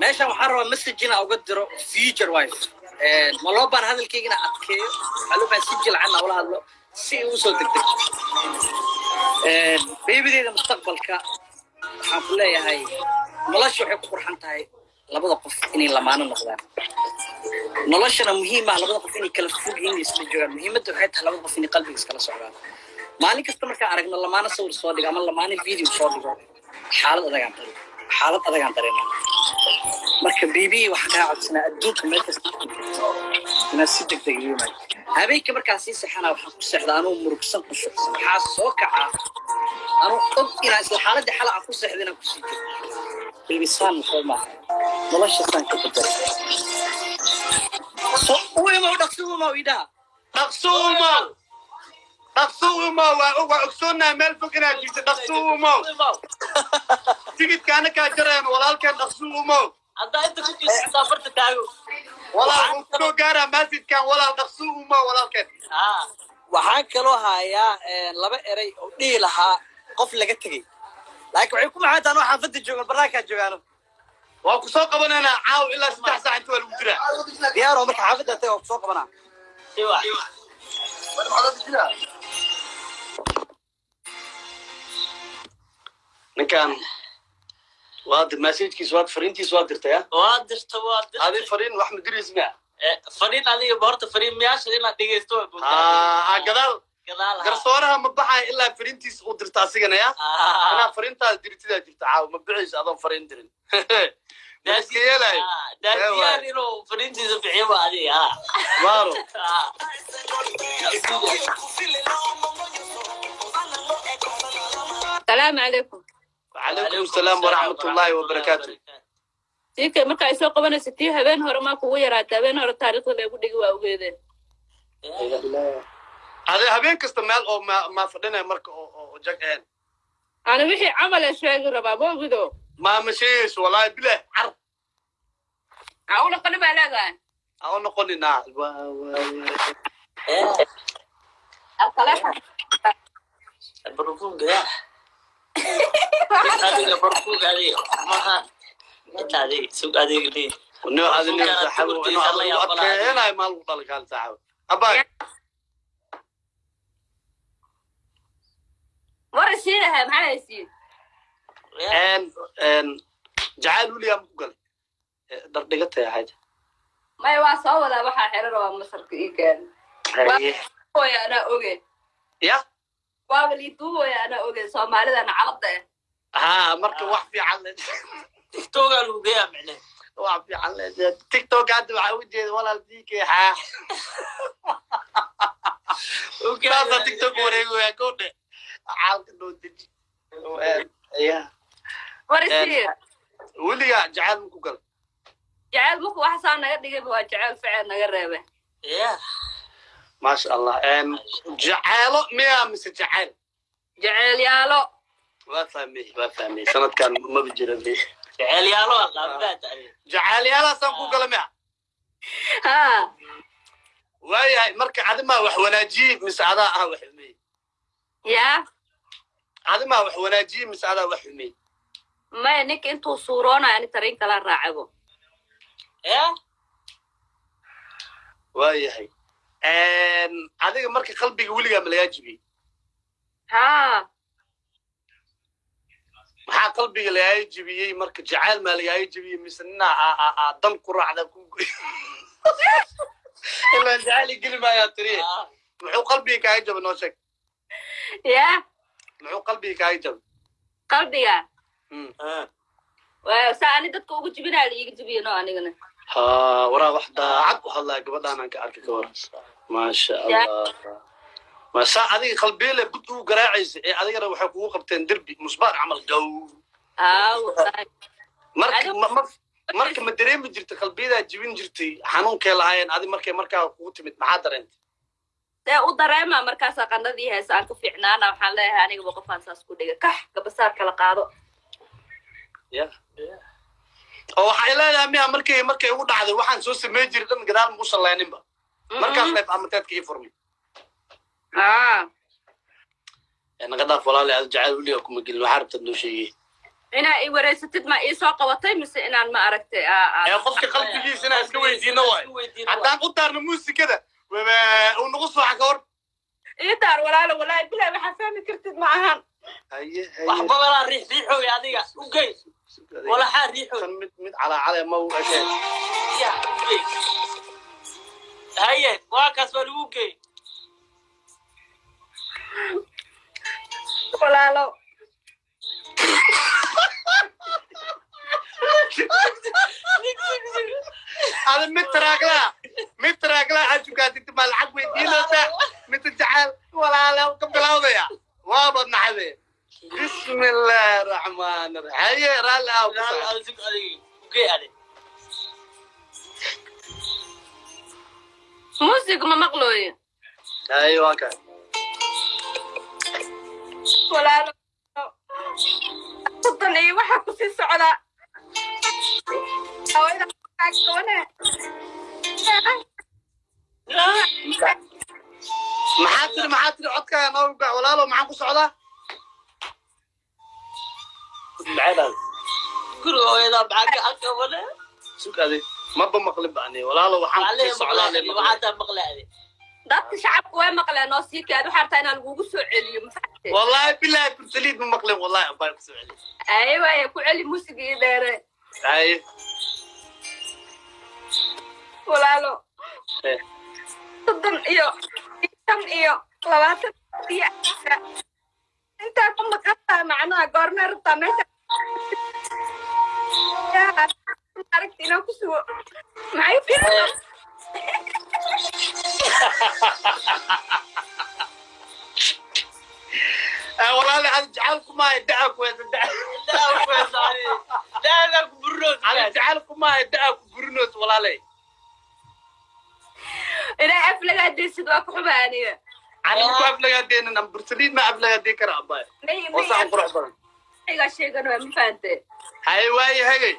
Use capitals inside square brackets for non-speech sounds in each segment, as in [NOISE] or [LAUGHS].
meeshaan waxaan rabaa message inaa uga diro future wife eh, ma loo baar hadalkayga inaa adkeeyo waxaa loo baahan si jilcana ula hadlo si uu soo degdeg eh, beebideeda mustaqbalka waxaan ku leeyahay nolosha waxay ku qurxan tahay labada qof inay lamaano noqdaan noloshana muhiimaa ah, labada qof inay kala fog inay isla joogaan muhiimadda waxay tahay labada qof inay qalbiga iskala socdaan maalin kasta markaan aragno lamaano sawir soo dhigo ama lamaano video soo dhigo xaalad adagaan xaalad adagaan dareemaa marka bb waxaa kaa codsanaa adduunka meelkasta inaad si degdeg iimay habeenka markaa sii sexana waxaa ku seexda anuu murugsan ku socsan waxaa soo kacaa anuu og inaa isla xaaladii xala aan ku seexda inaan kusii jirto bilbisaan waxba maaha nolosha saan ka bedel u imow dhaqsuumow idhaa dhaqsuumow dhaqsuumow waa ogsoonaa meel fog inaad jirto dhaqsuumow تجد كانك جرين ولا كان نخسو مو أنت أنت كنت سافر تتاعو ولا كنت جرى مسجد كان ولا نخسو مو ولا كان آه. وحان كلو هايا إيه، لبا إري أبني لها قفل لقتكي لكن عيكم عادة أنا وحان فدي جوغل براكا جوغانو وأكو سوق أبنا أنا عاو إلا ستح ساعة أنتو الوجرة ديارو مك عافدة تي وأكو سوق أبنا أيوة أيوة نكان واد مسجدكيس واد فرينتيس واد درتيا واد درتا واد درتا هذه فرين واحد مدير اسمها إيه، فرين علي بورتا فرين مياش إيه، آه، آه، آه. إلا دقيستو آه قدال قدال قرصورها مبحا إلا فرينتيس ودرتا سيغنا يا أنا فرينتا درتي درتا عاو مبعيش أظن فرين درن داسي [LAUGHS] يلاي داسي يلو فرينتيس بحيبا هذه ها وارو [LAUGHS] السلام عليكم وعليكم السلام ورحمة الله وبركاته سيكا مركا يسوق قبنا ستي هبين هور ما كو يرات هبين هور تاريخ لا يقول دغوا اوغيدين هذا هبين كست مال او ما ما فدنا مركا او جقهن انا وحي عمل شيغ ربا بوغدو ما مشيش والله بلا عرب اقول قلب علاقه اقول نقول نعم الطلاق البروفون جراح adiga barkuug adeeg maaha inta adeeg sug adeeg leh jacaal weliyaa maku galay dardhigataya xaaja maya waa soo wadaa waxaa xeran waa masarka ii gaari anaa oge ya ha eh. ah, marka wax fiican le tictoga lugeya micne wax fiican le tictok hadda waxaa ujeeda walaal dk haa saasa tictok gal jeceyl marku waxasaa naga dhigayba waa jeceyl ficeel naga reebe ما شاء الله جعاله ميا مس جعال جعال يالو وفهمي وفهمي سنة كان ما بجربي لي جعال يالو الله جعال يالو سنكو قلمي ها آه. آه. واي مركا عاد ما وح وناجيب مس عدا ها وحمي يا عاد ما وح وناجيب مس عدا أه وحمي ما انك انتو صورونا يعني ترين كلا راعبو ايه واي هي adiga marka qalbiga weligaa ma lagaa jibiyey maxaa qalbiga lagaaga jibiyey marka jacaal maa lagaaga jibiyey mise ninaa aa dan ku raacda ilaa jacaali geli maayaa tiri muxuu qalbiga kaaga jaba noo sheeg ya muxuu qalbiga kaaga jaba qalbiga saa ani dadka ugu jibinaa la iiga jibiyo no anigana ha waraa wax daacad u hadlaa gabadhaan aan ka arki ka waran maasha allah saa adiga qalbeele bud u garaacaysa ee adigana waxay kugu qabteen derbi musbaar camal gow marka ma dareemi jirta qalbiyadaa jibin jirtay xanuunkay lahaayeen adi markay markaa kugu timid maxaa dareentay dee u dareema markaasaa qandadii heesa aan ku fiicnaana waxaan leeyahay anigaba qofkaan saas ku dhiga kax gabasaar kala qaado oo waxay leedahay miya markay markay ugu dhacday waxaan soo sameyn jiray dhan gadaal muusan leeninba markaas leed amataadka ii furmay naqadaaf walaale aad jacayl weliga kuma gelin waxaa rabtaad noo sheegay inaa i wareysatid ma iisoo qabatay mise inaan ma aragtay qofka qalbigiisa inaa iska weydiino waay haddaan u daarno muusikada uu nagu sooxa ka hor ii daar walaalo walaahi bilaay waxaa fahmi kartid ma ahan wax badanaa riix riixooy adiga u gey walaxaa riixooy mid calaa cale ma u ege هيا واكس بلوكي ولالو هذا متراقلا متراقلا عجبك انت مالحق العب ويدينا مت جعل ولالو كم بلاوضه يا وابد نحبي بسم الله الرحمن الرحيم هيا رالا رالا اوكي عليك سموزيك ما مقلوي ايوه كان ولا صدن اي waxaa ku sii socda hawada kaagtoona maxaa tiri maxaa tiri codkaaga noo rugac walaalow maxaan ku socdaa guriga hooyadaa maxaa ka aqabana sugaday maba maqli bani walaalo waxaan shacabku way maqleen oo sii kaad waxaa rabtaa inaan kugu soo celiyo wallaahi bilaahi kursaliid ma maqleen wallaahi ambaa ku soo celiyo aye waaye ku celi musigii dheere aye walaalo soddon iyo tan iyo labaatan iyo intaa ku maqantaa macnaha goormee rabtaa meesha عرفتي إيه لو كسوة معي في إيه؟ آه، والله انا حنجعلكم ماي دعك ويا دعك ويا صاري يعني. دعك برنوس حنجعلكم ماي دعك برنوس والله لي انا افلق عندي سدوك حبانيه انا مكو افلق عندي انا برسلين ما افلق عندي كرا باي وصح قرح برن ايغا شيغان وين فانتي هاي واي هاي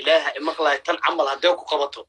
ilaaha imaqlahay tan camal haddee ku qabato